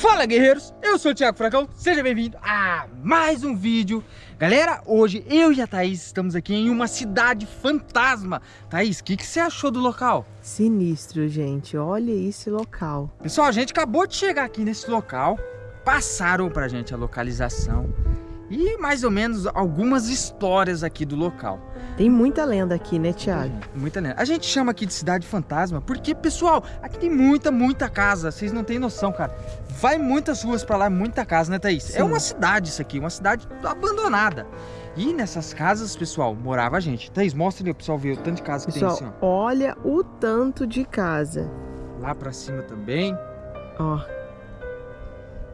Fala guerreiros, eu sou o Thiago Fracão, seja bem-vindo a mais um vídeo. Galera, hoje eu e a Thaís estamos aqui em uma cidade fantasma. Thaís, o que, que você achou do local? Sinistro, gente, olha esse local. Pessoal, a gente acabou de chegar aqui nesse local. Passaram pra gente a localização e mais ou menos algumas histórias aqui do local. Tem muita lenda aqui, né, Thiago? Muita lenda. A gente chama aqui de cidade fantasma porque, pessoal, aqui tem muita, muita casa. Vocês não têm noção, cara. Vai muitas ruas pra lá, muita casa, né, Thaís? Sim. É uma cidade isso aqui, uma cidade abandonada. E nessas casas, pessoal, morava a gente. Thaís, mostra ali o pessoal ver o tanto de casa que pessoal, tem assim, ó. olha o tanto de casa. Lá pra cima também. Ó,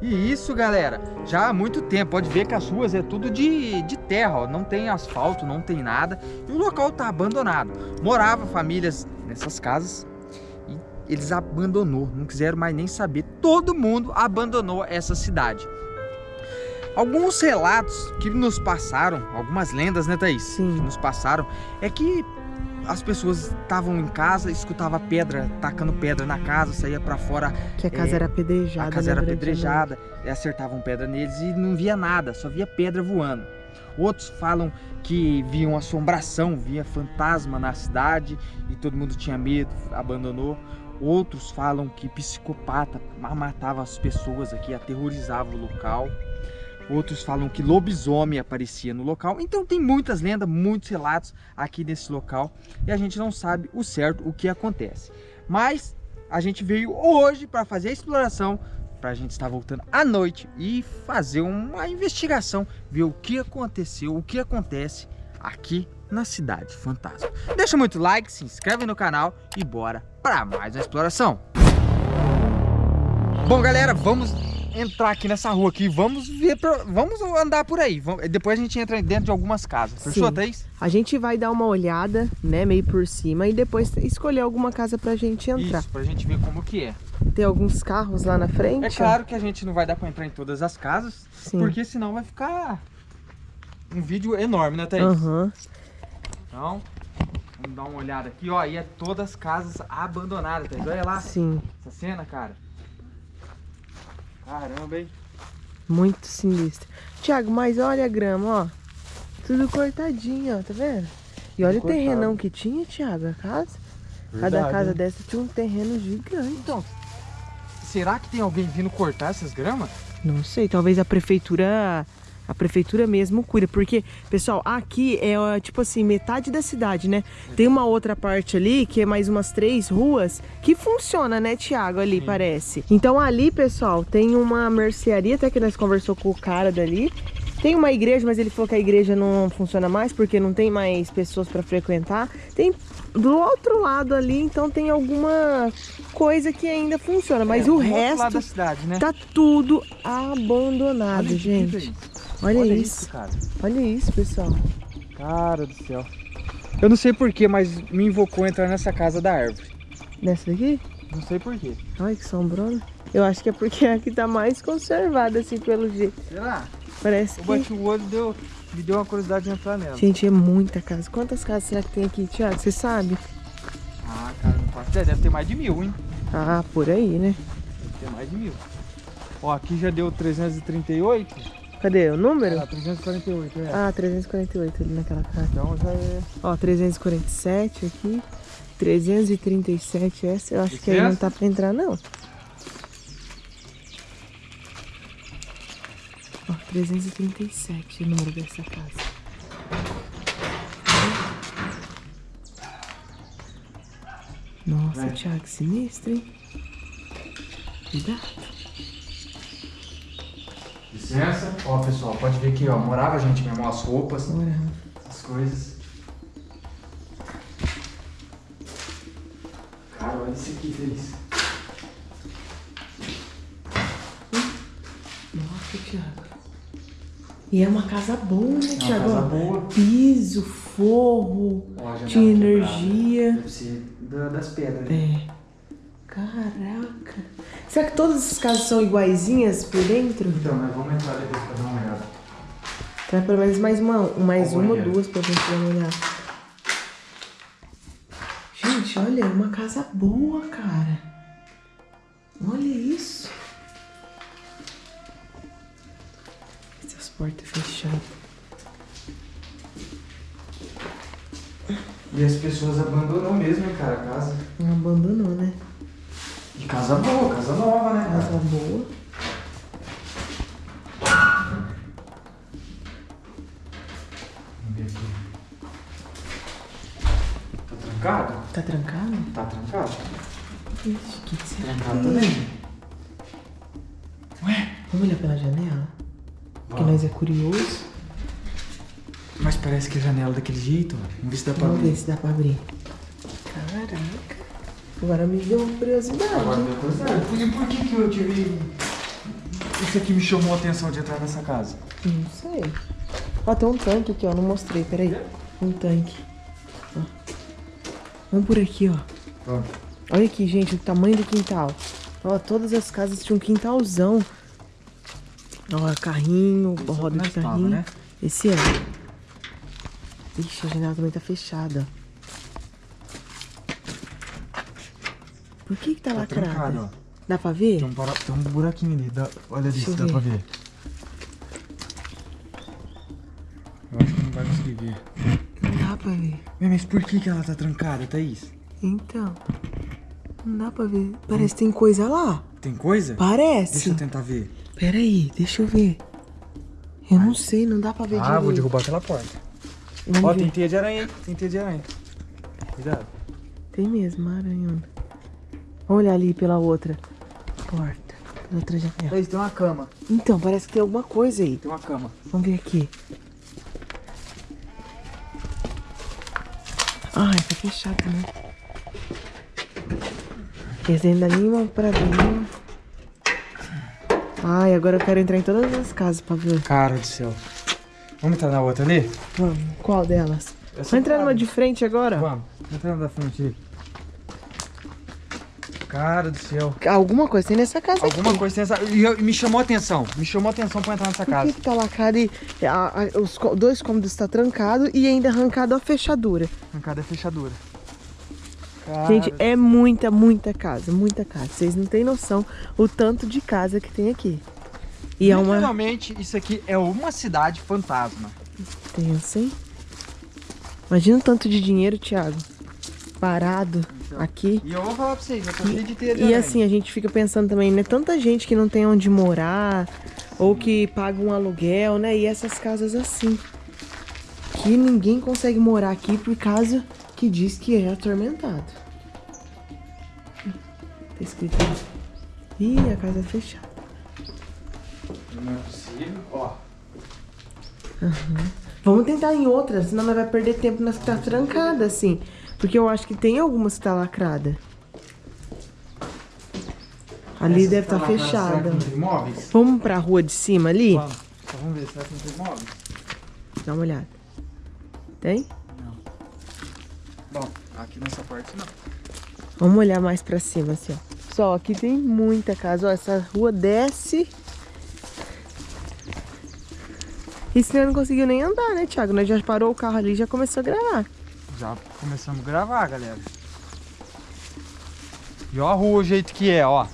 e isso, galera, já há muito tempo. Pode ver que as ruas é tudo de, de terra, ó. não tem asfalto, não tem nada. E o local tá abandonado. Morava famílias nessas casas e eles abandonou, não quiseram mais nem saber. Todo mundo abandonou essa cidade. Alguns relatos que nos passaram, algumas lendas, né, Thaís? Sim. Que nos passaram, é que as pessoas estavam em casa, escutava pedra, tacando pedra na casa, saía para fora. Que a casa é, era apedrejada. A casa era apedrejada, e acertavam pedra neles e não via nada, só via pedra voando. Outros falam que viam assombração, via fantasma na cidade e todo mundo tinha medo, abandonou. Outros falam que psicopata matava as pessoas aqui, aterrorizava o local. Outros falam que lobisomem aparecia no local. Então tem muitas lendas, muitos relatos aqui nesse local. E a gente não sabe o certo, o que acontece. Mas a gente veio hoje para fazer a exploração. Para a gente estar voltando à noite e fazer uma investigação. Ver o que aconteceu, o que acontece aqui na Cidade Fantasma. Deixa muito like, se inscreve no canal e bora para mais uma exploração. Bom galera, vamos entrar aqui nessa rua aqui. Vamos ver, pra, vamos andar por aí. Vamos, depois a gente entra dentro de algumas casas. Fechou, Thaís? A gente vai dar uma olhada, né, meio por cima e depois escolher alguma casa pra gente entrar. Isso, pra gente ver como que é. Tem alguns carros lá na frente. É claro que a gente não vai dar pra entrar em todas as casas, Sim. porque senão vai ficar um vídeo enorme, né, Thaís? Uhum. Então, vamos dar uma olhada aqui, ó. E é todas as casas abandonadas, Thaís. Olha lá. Sim. Essa cena, cara. Caramba, hein? Muito sinistro. Tiago, mas olha a grama, ó. Tudo cortadinho, ó, tá vendo? E olha Tudo o terrenão cortado. que tinha, Tiago, a casa. Verdade, Cada casa hein? dessa tinha um terreno gigante. Então, será que tem alguém vindo cortar essas gramas? Não sei, talvez a prefeitura a prefeitura mesmo cuida, porque, pessoal, aqui é tipo assim, metade da cidade, né? Tem uma outra parte ali, que é mais umas três ruas, que funciona, né, Tiago, ali, Sim. parece. Então ali, pessoal, tem uma mercearia, até que nós conversou com o cara dali, tem uma igreja, mas ele falou que a igreja não funciona mais porque não tem mais pessoas para frequentar. Tem do outro lado ali, então tem alguma coisa que ainda funciona, mas é, o resto cidade, né? tá tudo abandonado, gente. Olha, Olha isso. isso. cara. Olha isso, pessoal. Cara do céu. Eu não sei porquê, mas me invocou entrar nessa casa da árvore. Nessa daqui? Não sei porquê. Ai, que sombrona. Eu acho que é porque aqui tá mais conservada, assim, pelo jeito. Será? Parece eu que... Eu bati o olho e deu, me deu uma curiosidade de entrar nela. Gente, é muita casa. Quantas casas será que tem aqui, Thiago? Você sabe? Ah, cara, não faço ideia. Deve ter mais de mil, hein? Ah, por aí, né? Deve ter mais de mil. Ó, aqui já deu 338. Cadê o número? Ah, 348, é. Ah, 348 ali naquela casa. Então já é... Ó, 347 aqui. 337 essa. Eu acho Esse que aí não tá pra entrar, não. Ó, 337 o número dessa casa. Nossa, é. Thiago, sinistro, hein? Cuidado. Licença. Ó, pessoal, pode ver que ó, morava a gente mesmo, as roupas, Morava. as coisas. Cara, olha isso aqui, Feliz. Nossa, Thiago. E é uma casa boa, né, Thiago? É uma casa boa. Piso, forro, ó, de energia. Deve ser das pedras, né? É. Caraca. Será que todas as casas são iguaizinhas por dentro? Então, mas vamos entrar depois pra dar uma olhada. Traz pelo menos mais uma, mais uma ou duas pra gente dar uma olhada. Gente, olha, é uma casa boa, cara. Olha isso. Porta fechada. E as pessoas abandonam mesmo, cara, a casa. Não abandonou, né? Casa boa, casa nova, né, Casa boa. Vamos ver aqui. Tá trancado? Tá trancado? Tá trancado? Ixi, que será? Trancado é? também. Ué? Vamos olhar pela janela? Porque Vamos. nós é curioso. Mas parece que é janela daquele jeito. Vamos ver se dá pra Vamos ver abrir. se dá pra abrir. Caraca. Agora me deu uma curiosidade. Agora depois é. E por que que eu tive... Isso aqui me chamou a atenção de entrar nessa casa? Não sei. Ó, tem um tanque aqui, ó. Não mostrei, peraí. Um tanque. Ó. Vamos por aqui, ó. Vamos. Olha aqui, gente, o tamanho do quintal. Ó, todas as casas tinham um quintalzão. Ó, carrinho, roda de carrinho. né? Esse é. Ixi, a janela também tá fechada. Por que que tá, Tá lacrada? trancado, ó. Dá pra ver? Tem um, para... Tem um buraquinho ali. Dá... Olha ali dá ver. pra ver. Eu acho que não vai conseguir ver. Não dá pra ver. Mas por que que ela tá trancada, Thaís? Então. Não dá pra ver. Parece que tem coisa lá. Tem coisa? Parece. Deixa eu tentar ver. Pera aí, deixa eu ver. Eu não sei, não dá pra ver Ah, direito. vou derrubar aquela porta. Vamos Ó, ver. tem teia de aranha aí. Tem teia de aranha. Cuidado. Tem mesmo, uma Vamos olhar ali pela outra porta. Pela outra janela. Thaís, tem uma cama. Então, parece que tem alguma coisa aí. Tem uma cama. Vamos ver aqui. Ai, tá fechado, né? Esse ainda nem uma pra ver. Ai, agora eu quero entrar em todas as casas pra ver. Cara do céu. Vamos entrar na outra ali? Vamos, qual delas? Vamos entrar numa de frente agora? Vamos. Entra na da frente aí. Cara do céu. Alguma coisa tem nessa casa Alguma aqui. coisa tem essa... E eu- me chamou a atenção. Me chamou a atenção pra entrar nessa Por casa. que, que tá lacrado e a- a- os dois cômodos estão trancados e ainda arrancado a fechadura? Arrancada é fechadura. Cara, Gente, é muita, muita casa, muita casa. Vocês não têm noção o tanto de casa que tem aqui. E é uma isso aqui é uma cidade fantasma. tensa, hein? Imagina o tanto de dinheiro, Thiago, parado. Aqui. E eu vou falar pra vocês, eu tô cheio de teia de E assim, a gente fica pensando também, né? Tanta gente que não tem onde morar, ou que paga um aluguel, né? E essas casas assim. Que ninguém consegue morar aqui por causa que diz que é atormentado. Tá escrito aí. Ih, a casa é fechada. Não é possível. Ó, Vamos tentar em outras, senão nós vai perder tempo nas que tá trancada, assim. Porque eu acho que tem algumas que tá lacrada. Ali essa deve tá estar lá, será fechada. não? Vamos pra rua de cima ali? Vamos. Só vamos ver, será que não tem móveis? Dá uma olhada. Tem? Bom, aqui nessa parte não. Vamos olhar mais pra cima, assim, ó. Pessoal, aqui tem muita casa. Ó, essa rua desce. E você não conseguiu nem andar, né, Thiago? Nós já parou o carro ali e já começou a gravar. Já começamos a gravar, galera. E ó a rua, o jeito que é, ó.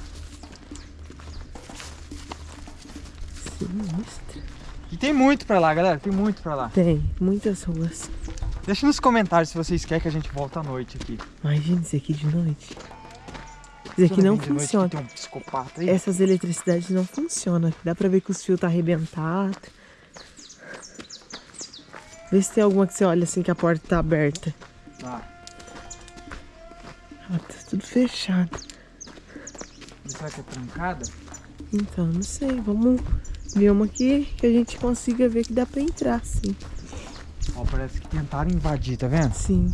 Sinistra. E tem muito pra lá, galera. Tem muito pra lá. Tem, muitas ruas. Deixa nos comentários se vocês querem que a gente volte à noite aqui. Imagina isso aqui de noite. Isso aqui não noite funciona. tem um psicopata aí. Essas eletricidades não funcionam. Dá pra ver que os fios tá arrebentado. Vê se tem alguma que você olha assim que a porta tá aberta. Ah, Ah, tá tudo fechado. será que é trancada? Então, não sei. Vamos ver uma aqui que a gente consiga ver que dá pra entrar, sim. Ó, parece que tentaram invadir, tá vendo? Sim.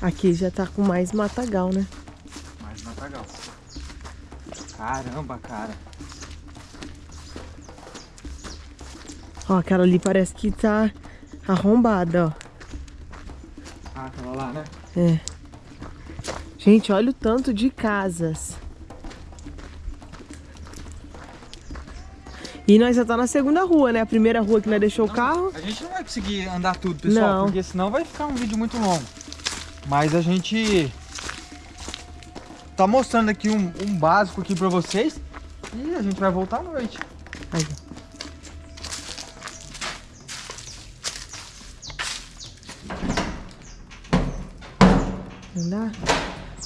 Aqui já tá com mais matagal, né? Mais matagal. Caramba, cara. Ó, aquela ali parece que tá arrombada, ó. Ah, aquela lá, né? É. Gente, olha o tanto de casas. E nós já tá na segunda rua, né? A primeira rua que nós deixou o carro. A gente não vai conseguir andar tudo, pessoal, Não. porque senão vai ficar um vídeo muito longo. Mas a gente tá mostrando aqui um, um básico aqui pra vocês. E a gente vai voltar à noite. Aí.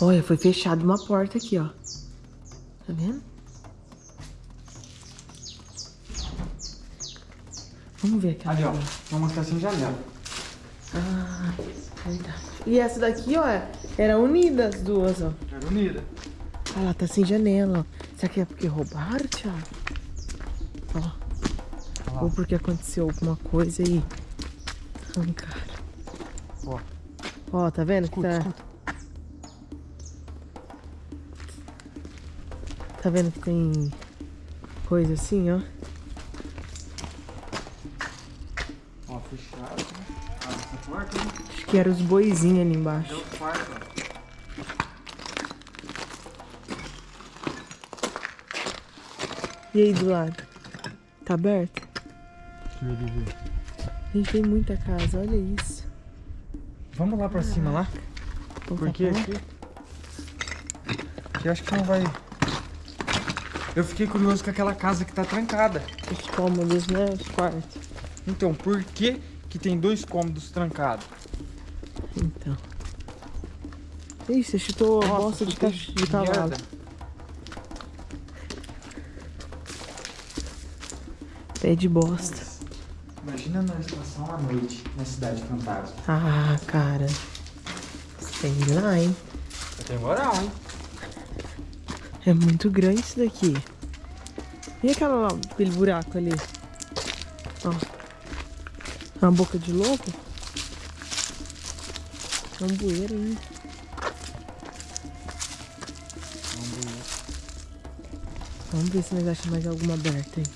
Olha, foi fechado uma porta aqui, ó. Tá vendo? Vamos ver aqui. Ali, ó. Uma caixinha de janela. Ah, verdade. E essa daqui, ó, era unida as duas, ó. Era unida. Ah, ela tá sem janela, ó. Será que é porque roubaram, Thiago? Ó. Ou porque aconteceu alguma coisa e arrancaram. Ó. Ó, tá vendo? que Escuta, tá... escuta. Tá vendo que tem coisa assim, ó? Ó, fechado. né? Ah, essa porta, né? Acho que eram os boizinhos ali É embaixo. o quarto, ó. E aí do lado? Tá aberto? Deixa eu ver. Gente, tem muita casa, olha isso. Vamos lá pra cima lá? Porque aqui... Aqui acho que não vai... Eu fiquei curioso com aquela casa que tá trancada. Os cômodos, né? Os quartos. Então, por que que tem dois cômodos trancados? Então. Ih, você chutou a Nossa, bosta de, cach... de cavalo. merda. Pé de bosta. Imagina nós passar uma noite na cidade fantasma. Ah, cara. Sei lá, hein? Tem moral, hein? É muito grande isso daqui. E aquela lá, aquele buraco ali? Ó. É uma boca de lobo? É um bueiro aí. Vamos ver se nós achamos mais alguma aberta aí.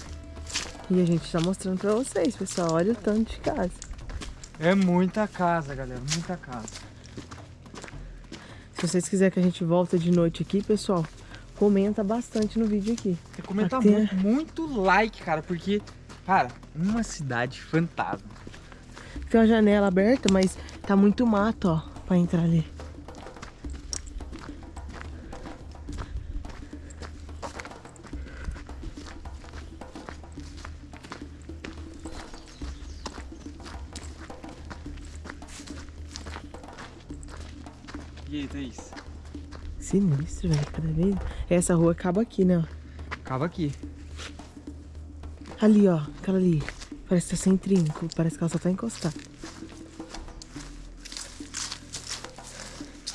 E a gente tá mostrando pra vocês, pessoal. Olha o tanto de casa. É muita casa, galera. Muita casa. Se vocês quiserem que a gente volte de noite aqui, pessoal, comenta bastante no vídeo aqui. Que comentar Até- muito, muito like, cara, porque, cara, uma cidade fantasma. Tem uma janela aberta, mas tá muito mato, ó, pra entrar ali. E aí, Thaís? Sinistro, velho, cada vez. Essa rua acaba aqui, né? Acaba aqui. Ali, ó, aquela ali. Parece que tá sem trinco, parece que ela só tá encostada.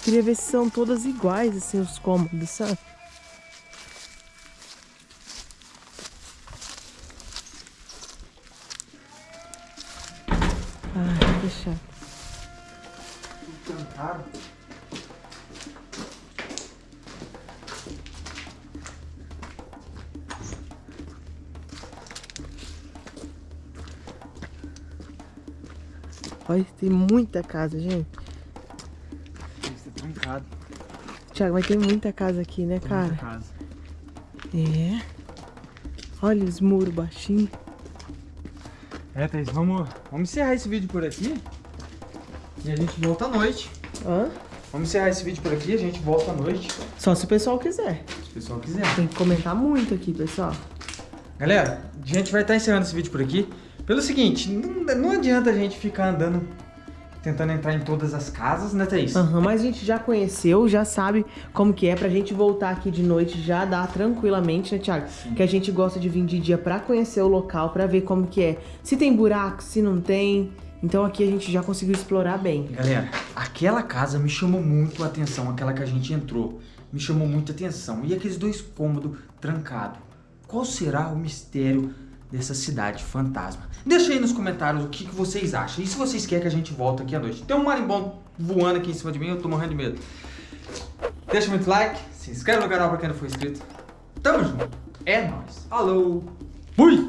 Queria ver se são todas iguais, assim, os cômodos, sabe? Ah, tá fechado. Tudo trancado. Olha, tem muita casa, gente. Isso é trancado. Tiago, mas tem muita casa aqui, né, cara? Muita casa. É. Olha os muros baixinhos. É, Thaís, vamos, vamos encerrar esse vídeo por aqui. E a gente volta à noite. Hã? Vamos encerrar esse vídeo por aqui, a gente volta à noite. Só se o pessoal quiser. Se o pessoal quiser. Tem que comentar muito aqui, pessoal. Galera, a gente vai estar encerrando esse vídeo por aqui. Pelo seguinte, não, não adianta a gente ficar andando, tentando entrar em todas as casas, né, Thaís? Aham, mas a gente já conheceu, já sabe como que é pra gente voltar aqui de noite já dá tranquilamente, né, Thiago? Que a gente gosta de vir de dia pra conhecer o local, pra ver como que é. Se tem buraco, se não tem. Então aqui a gente já conseguiu explorar bem. Galera, aquela casa me chamou muito a atenção, aquela que a gente entrou. Me chamou muita atenção. E aqueles dois cômodos trancados. Qual será o mistério dessa cidade fantasma? Deixa aí nos comentários o que, que vocês acham. E se vocês querem que a gente volte aqui à noite. Tem um marimbondo voando aqui em cima de mim, eu tô morrendo de medo. Deixa muito like, se inscreve no canal pra quem não for inscrito. Tamo junto. É nóis. Falou. Fui!